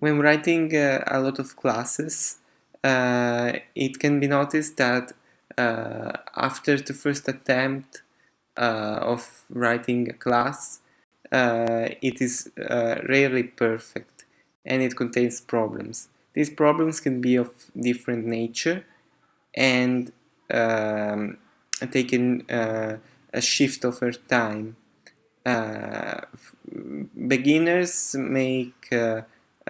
When writing uh, a lot of classes, uh, it can be noticed that uh, after the first attempt uh, of writing a class, uh, it is uh, rarely perfect and it contains problems. These problems can be of different nature and um, taken a shift over time. beginners make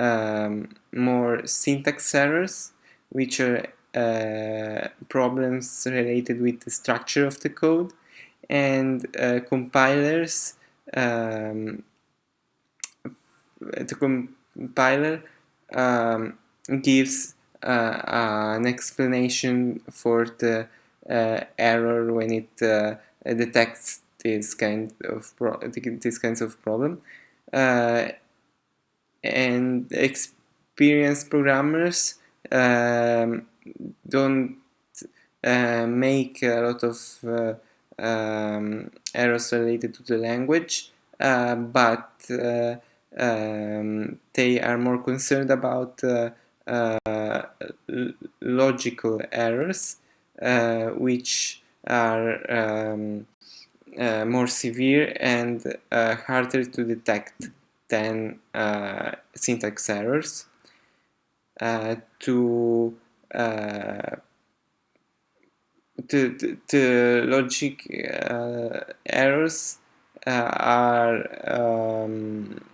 um, more syntax errors, which are uh, problems related with the structure of the code, and uh, compilers. Um, the compiler um, gives uh, an explanation for the uh, error when it uh, detects this kind of this kinds of problem uh, and experienced programmers um, don't uh, make a lot of uh, um, errors related to the language, uh, but uh, um, they are more concerned about uh, uh, logical errors, which are um, more severe and harder to detect than uh, syntax errors uh, to, uh, to, to, to logic uh, errors uh, are um,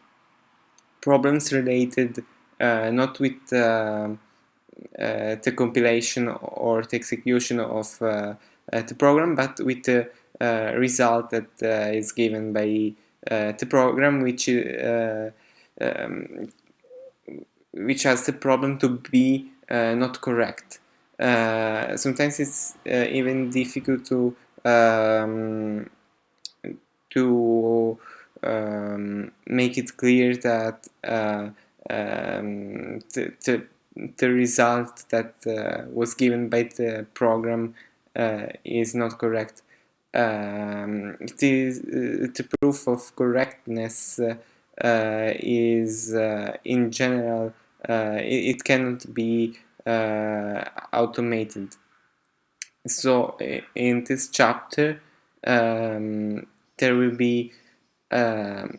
problems related uh, not with the compilation or the execution of the program but with the result that is given by uh, the program which uh, um, which has the problem to be uh, not correct. sometimes it's even difficult to um, to um, make it clear that uh, um, the, the, the, result that uh, was given by the program uh, is not correct um, it is uh, the proof of correctness uh, is uh, in general it, it, cannot be automated. So in this chapter um, there will be um,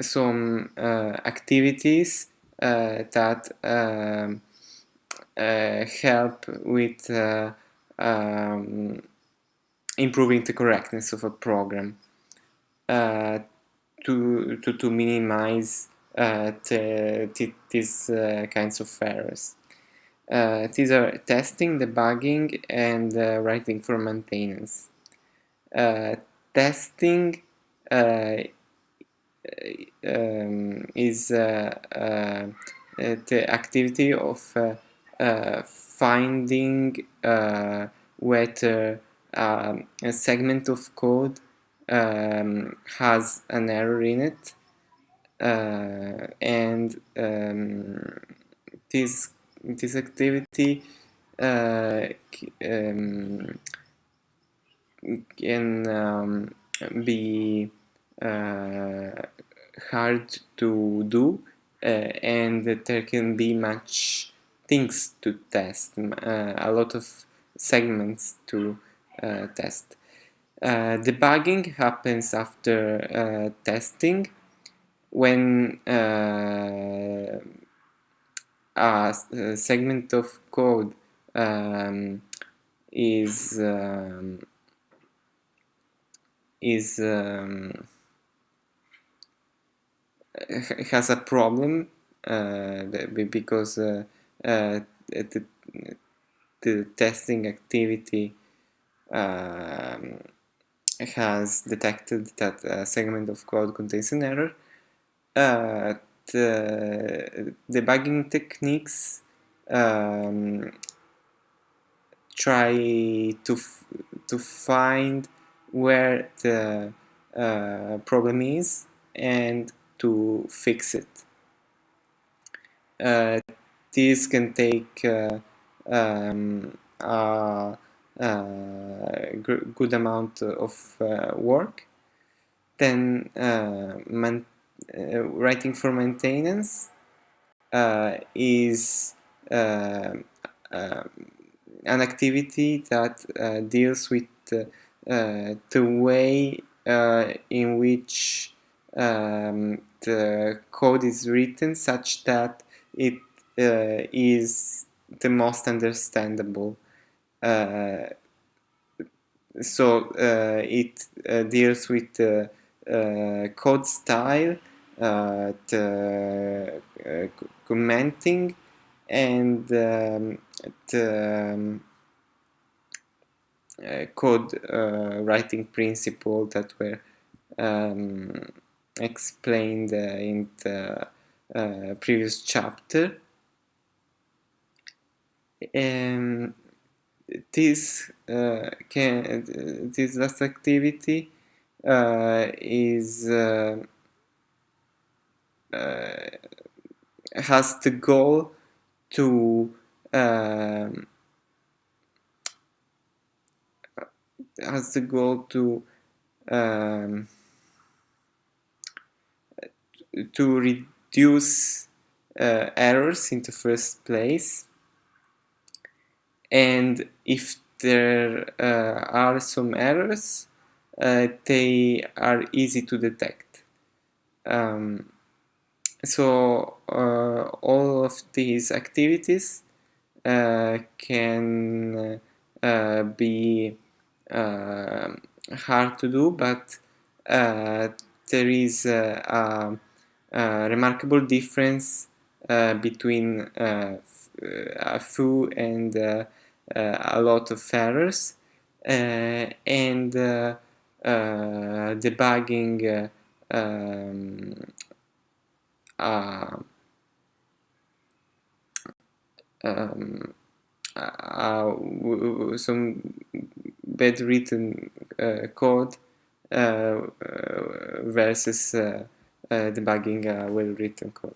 some uh, activities uh, that um, uh, help with um, improving the correctness of a program uh, to, to, to minimize uh, the, the, these uh, kinds of errors. Uh, these are testing, debugging, and uh, writing for maintenance. Testing um, is the activity of finding whether um, a segment of code um, has an error in it. Uh, and um, this this activity uh, um, can um, be uh, hard to do uh, and there can be much things to test uh, a lot of segments to test. Uh, debugging happens after uh, testing when a segment of code um, is um, is um, has a problem uh, because uh, uh, the, the testing activity um, has detected that a segment of code contains an error. Uh, the debugging techniques um, try to to find where the uh, problem is and to fix it. Uh, this can take uh, um, Uh, good amount of uh, work. Then uh, uh writing for maintenance uh, is an activity that deals with the way in which um, the code is written such that it uh, is the most understandable. Uh, so uh, it deals with code style, commenting, and um, the um, uh, code uh, writing principle that were um, explained uh, in the previous chapter. Um, this can this last activity is has the goal to um, has the goal to um, to reduce uh, errors in the first place and if there uh, are some errors uh, they are easy to detect. Um, so uh, all of these activities uh, can uh, be uh, hard to do, but uh, there is a, a, remarkable difference uh, between a few and a lot of errors and debugging um, uh, um, uh, some bad written uh, code uh, versus debugging well written code.